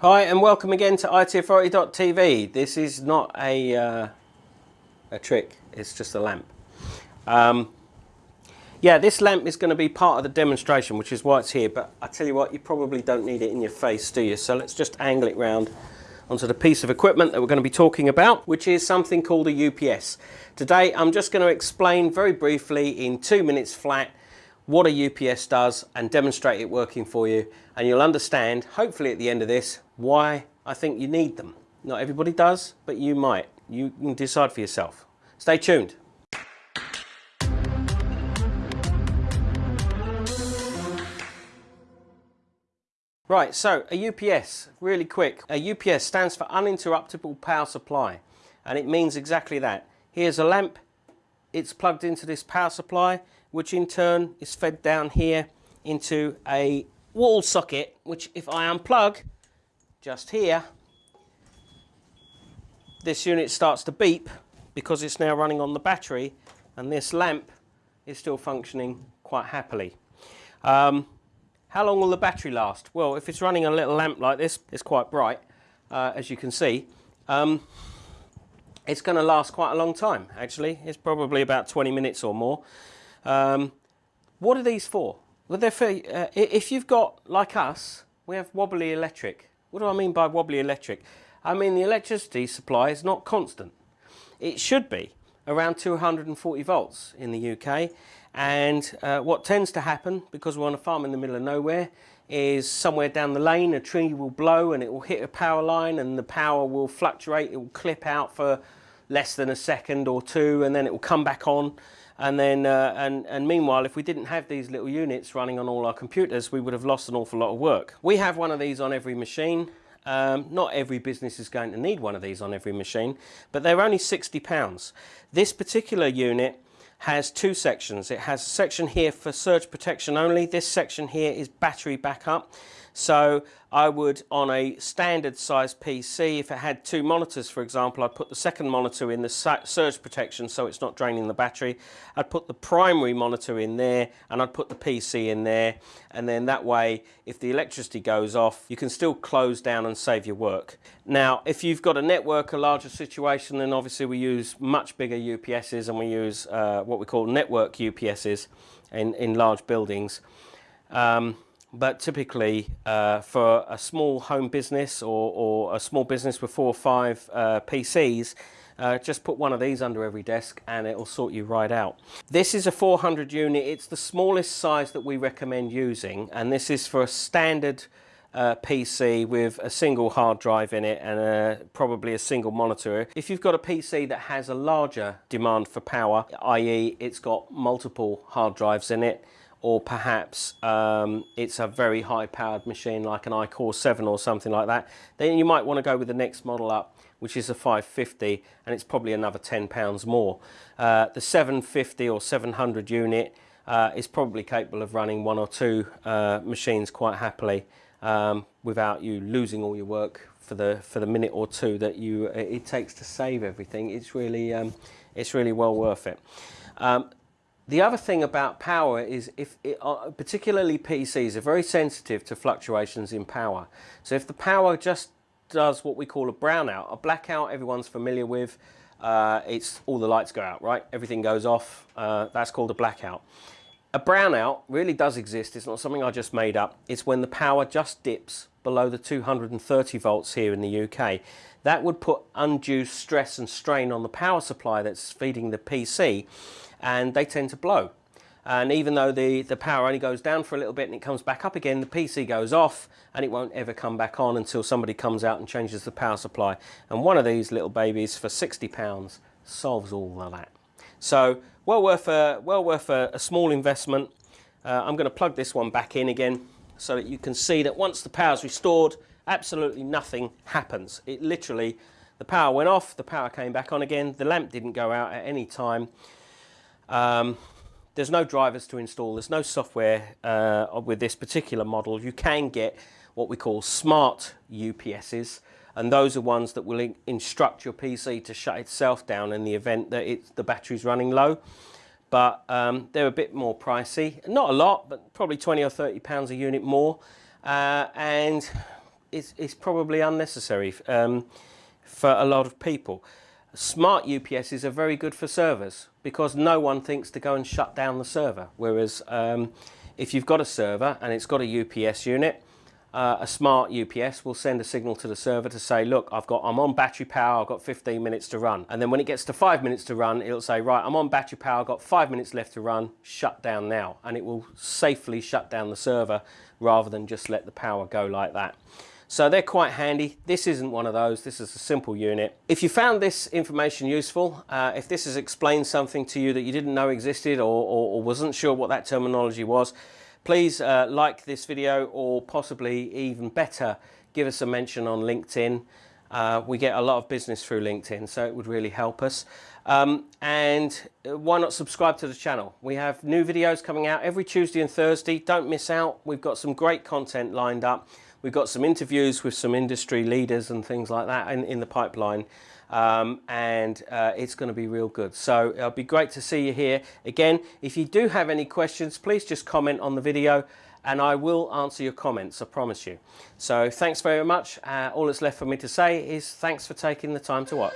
Hi and welcome again to itauthority.tv. This is not a, uh, a trick, it's just a lamp. Um, yeah, this lamp is going to be part of the demonstration, which is why it's here, but I tell you what, you probably don't need it in your face, do you? So let's just angle it round onto the piece of equipment that we're going to be talking about, which is something called a UPS. Today I'm just going to explain very briefly in two minutes flat what a UPS does and demonstrate it working for you and you'll understand hopefully at the end of this why I think you need them. Not everybody does but you might. You can decide for yourself. Stay tuned. Right, so a UPS, really quick. A UPS stands for uninterruptible power supply and it means exactly that. Here's a lamp, it's plugged into this power supply which in turn is fed down here into a wall socket, which if I unplug just here, this unit starts to beep because it's now running on the battery and this lamp is still functioning quite happily. Um, how long will the battery last? Well, if it's running a little lamp like this, it's quite bright, uh, as you can see. Um, it's going to last quite a long time, actually. It's probably about 20 minutes or more. Um, what are these for? Well, they're for, uh, if you've got, like us, we have wobbly electric. What do I mean by wobbly electric? I mean the electricity supply is not constant. It should be around 240 volts in the UK and uh, what tends to happen because we're on a farm in the middle of nowhere is somewhere down the lane a tree will blow and it will hit a power line and the power will fluctuate, it will clip out for less than a second or two and then it will come back on and then, uh, and, and meanwhile, if we didn't have these little units running on all our computers, we would have lost an awful lot of work. We have one of these on every machine. Um, not every business is going to need one of these on every machine, but they're only 60 pounds. This particular unit has two sections. It has a section here for surge protection only. This section here is battery backup. So I would, on a standard size PC, if it had two monitors, for example, I'd put the second monitor in the surge protection so it's not draining the battery. I'd put the primary monitor in there and I'd put the PC in there. And then that way, if the electricity goes off, you can still close down and save your work. Now, if you've got a network, a larger situation, then obviously we use much bigger UPSs and we use uh, what we call network UPSs in, in large buildings. Um, but typically uh, for a small home business or, or, a small business with four or five uh, PCs, uh, just put one of these under every desk and it will sort you right out. This is a 400 unit, it's the smallest size that we recommend using and this is for a standard uh, PC with a single hard drive in it and a, probably a single monitor. If you've got a PC that has a larger demand for power, i.e. it's got multiple hard drives in it, or perhaps um, it's a very high powered machine like an iCore 7 or something like that, then you might want to go with the next model up, which is a 550, and it's probably another 10 pounds more. Uh, the 750 or 700 unit uh, is probably capable of running one or two uh, machines quite happily um, without you losing all your work for the for the minute or two that you it takes to save everything. It's really um, it's really well worth it. The other thing about power is if it, uh, particularly PCs are very sensitive to fluctuations in power. So if the power just does what we call a brownout, a blackout everyone's familiar with, uh, it's all the lights go out, right? Everything goes off, uh, that's called a blackout. A brownout really does exist, it's not something I just made up. It's when the power just dips below the 230 volts here in the UK. That would put undue stress and strain on the power supply that's feeding the PC and they tend to blow. And even though the, the power only goes down for a little bit and it comes back up again, the PC goes off and it won't ever come back on until somebody comes out and changes the power supply. And one of these little babies for £60 solves all of that. So well worth a, well worth a, a small investment. Uh, I'm going to plug this one back in again so that you can see that once the power is restored, absolutely nothing happens. It literally, the power went off, the power came back on again, the lamp didn't go out at any time. Um, there's no drivers to install, there's no software uh, with this particular model. You can get what we call smart UPSs and those are ones that will in instruct your PC to shut itself down in the event that it's, the battery's running low. But um, they're a bit more pricey, not a lot, but probably 20 or 30 pounds a unit more. Uh, and it's, is probably unnecessary um, for a lot of people. Smart UPSs are very good for servers because no one thinks to go and shut down the server. Whereas um, if you've got a server and it's got a UPS unit, uh, a smart UPS will send a signal to the server to say, look, I've got, I'm on battery power, I've got 15 minutes to run. And then when it gets to five minutes to run, it'll say, right, I'm on battery power, I've got five minutes left to run, shut down now. And it will safely shut down the server rather than just let the power go like that. So they're quite handy. This isn't one of those. This is a simple unit. If you found this information useful, uh, if this has explained something to you that you didn't know existed or, or, or wasn't sure what that terminology was, Please uh, like this video or possibly even better, give us a mention on LinkedIn. Uh, we get a lot of business through LinkedIn, so it would really help us. Um, and uh, why not subscribe to the channel? We have new videos coming out every Tuesday and Thursday. Don't miss out. We've got some great content lined up. We've got some interviews with some industry leaders and things like that in, in the pipeline um, and uh, it's going to be real good. So it'll be great to see you here. Again, if you do have any questions, please just comment on the video and I will answer your comments, I promise you. So thanks very much. Uh, all that's left for me to say is thanks for taking the time to watch.